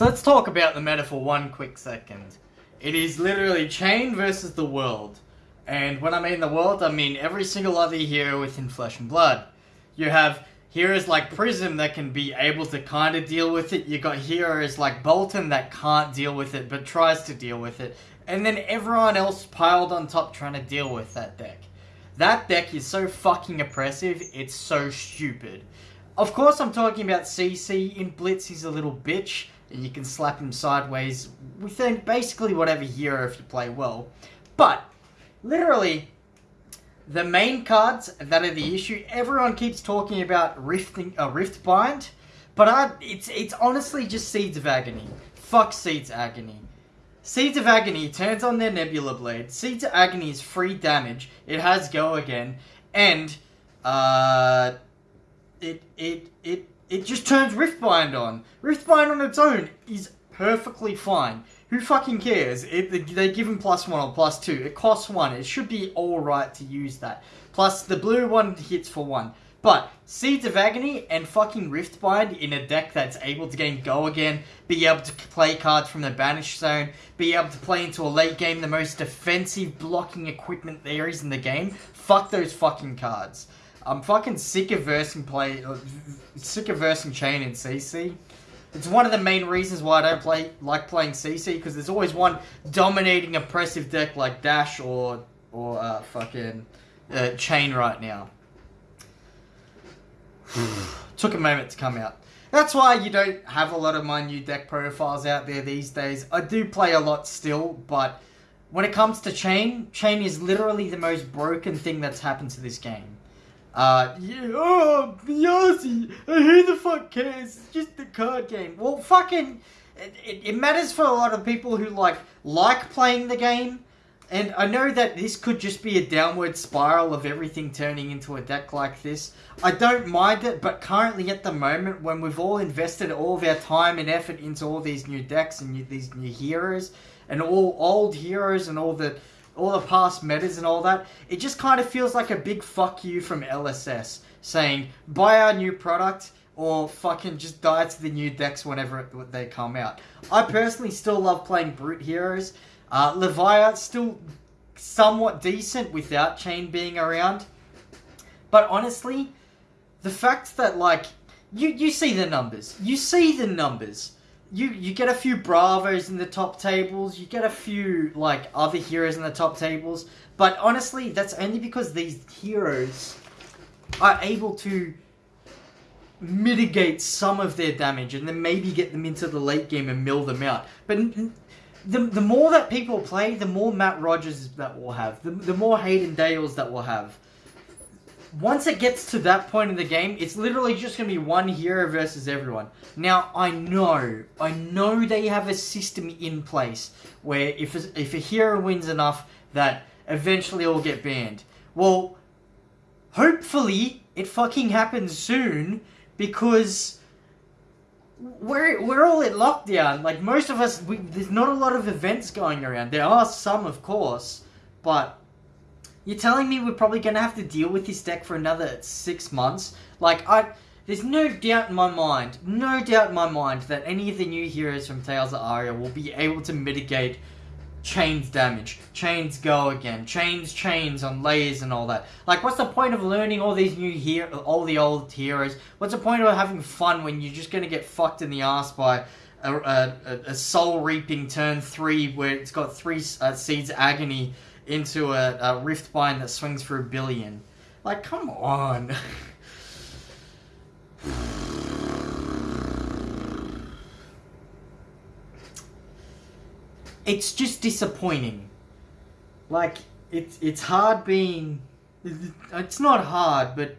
So let's talk about the meta for one quick second. It is literally Chane versus the world. And when I mean the world, I mean every single other hero within Flesh and Blood. You have heroes like Prism that can be able to kind of deal with it. You got heroes like Boltyn that can't deal with it but tries to deal with it. And then everyone else piled on top trying to deal with that deck. That deck is so fucking oppressive, it's so stupid. Of course, I'm talking about CC. In Blitz, he's a little bitch, and you can slap him sideways within basically whatever hero if you play well. But, literally, the main cards that are the issue, everyone keeps talking about rifting, uh, Rift Bind, but I, it's, it's honestly just Seeds of Agony. Fuck Seeds of Agony. Seeds of Agony turns on their Nebula Blade. Seeds of Agony is free damage. It has Go Again. And, uh, it, it, it, it just turns Riftbind on. Riftbind on its own is perfectly fine. Who fucking cares? It, they give him plus one or plus two. It costs one. It should be alright to use that. Plus, the blue one hits for one. But Seeds of Agony and fucking Riftbind in a deck that's able to gain Go again, be able to play cards from the Banish Zone, be able to play into a late game the most defensive blocking equipment there is in the game, fuck those fucking cards. I'm fucking sick of versing play, uh, sick of versing Chane in CC. It's one of the main reasons why I don't play like playing CC because there's always one dominating oppressive deck like Dash or or uh, fucking uh, Chane right now. Took a moment to come out. That's why you don't have a lot of my new deck profiles out there these days. I do play a lot still, but when it comes to Chane, Chane is literally the most broken thing that's happened to this game. Uh, yeah, oh, Yossi, who the fuck cares? It's just a card game. Well, fucking, it, it, it matters for a lot of people who, like, like playing the game, and I know that this could just be a downward spiral of everything turning into a deck like this. I don't mind it, but currently at the moment, when we've all invested all of our time and effort into all these new decks and new, these new heroes, and all old heroes and all the all the past metas and all that, it just kind of feels like a big fuck you from LSS saying, buy our new product or fucking just die to the new decks whenever they come out. I personally still love playing Brute Heroes. Uh, still somewhat decent without Chane being around. But honestly, the fact that, like, you, you see the numbers. You see the numbers. You, you get a few Bravos in the top tables. You get a few, like, other heroes in the top tables. But honestly, that's only because these heroes are able to mitigate some of their damage and then maybe get them into the late game and mill them out. But the, the more that people play, the more Matt Rogers that we'll have, the, the more Hayden Dales that we'll have. Once it gets to that point in the game, it's literally just going to be one hero versus everyone. Now, I know, I know they have a system in place where if a, if a hero wins enough, that eventually it'll get banned. Well, hopefully it fucking happens soon because we're we're all in lockdown. Like most of us, we, there's not a lot of events going around. There are some, of course, but you're telling me we're probably gonna have to deal with this deck for another six months. Like I, there's no doubt in my mind, no doubt in my mind that any of the new heroes from Tales of Aria will be able to mitigate Chane's damage, Chane's go again, chains chains on layers and all that. Like, what's the point of learning all these new hero, all the old heroes? What's the point of having fun when you're just gonna get fucked in the ass by a, a, a soul reaping turn three where it's got three uh, seeds agony into a, a rift bind that swings for a billion? Like, come on. it's just disappointing. Like it's it's hard being. It's not hard, but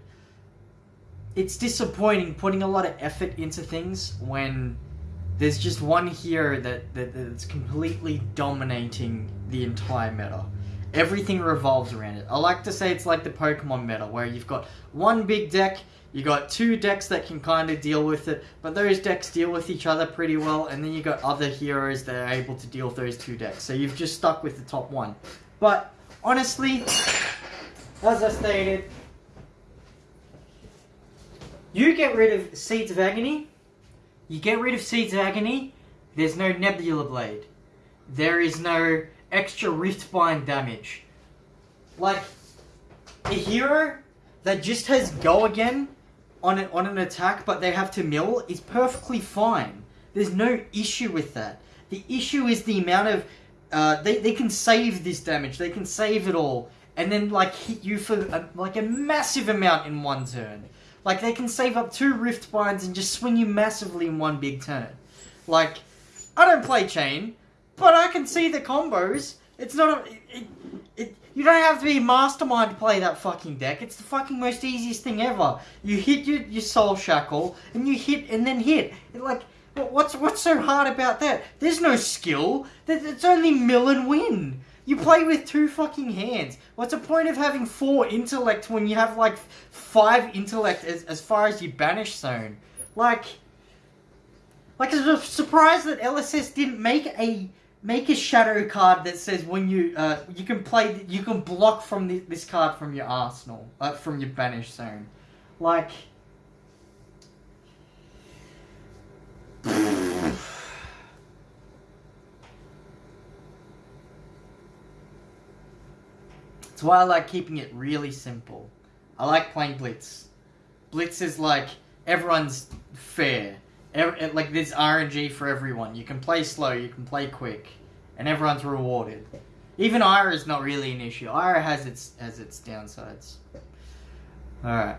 it's disappointing putting a lot of effort into things when there's just one hero that, that that's completely dominating the entire meta. Everything revolves around it. I like to say it's like the Pokemon meta, where you've got one big deck you got two decks that can kind of deal with it, but those decks deal with each other pretty well, and then you got other heroes that are able to deal with those two decks. So you've just stuck with the top one. But honestly, as I stated, you get rid of Seeds of Agony, you get rid of Seeds of Agony, There's no Nebula Blade. There is no extra Riftbind damage. Like, a hero that just has go again on an, on an attack, but they have to mill is perfectly fine. There's no issue with that. The issue is the amount of uh, they they can save this damage. They can save it all, and then like hit you for a, like a massive amount in one turn. Like they can save up two rift binds and just swing you massively in one big turn. Like I don't play Chane, but I can see the combos. It's not a, it, it, you don't have to be a mastermind to play that fucking deck. It's the fucking most easiest thing ever. You hit your, your soul shackle and you hit and then hit. It, like what's what's so hard about that? There's no skill. It's only mill and win. You play with two fucking hands. What's the point of having four intellect when you have like five intellect as, as far as your banish zone? Like, like I'm surprised that LSS didn't make a make a shadow card that says when you uh, you can play you can block from the, this card from your arsenal uh, from your banish zone like That's why I like keeping it really simple. I like playing Blitz. Blitz is like everyone's fair. Every, like there's RNG for everyone. You can play slow, you can play quick, and everyone's rewarded. Even Ira is not really an issue. Ira has its has its downsides. All right.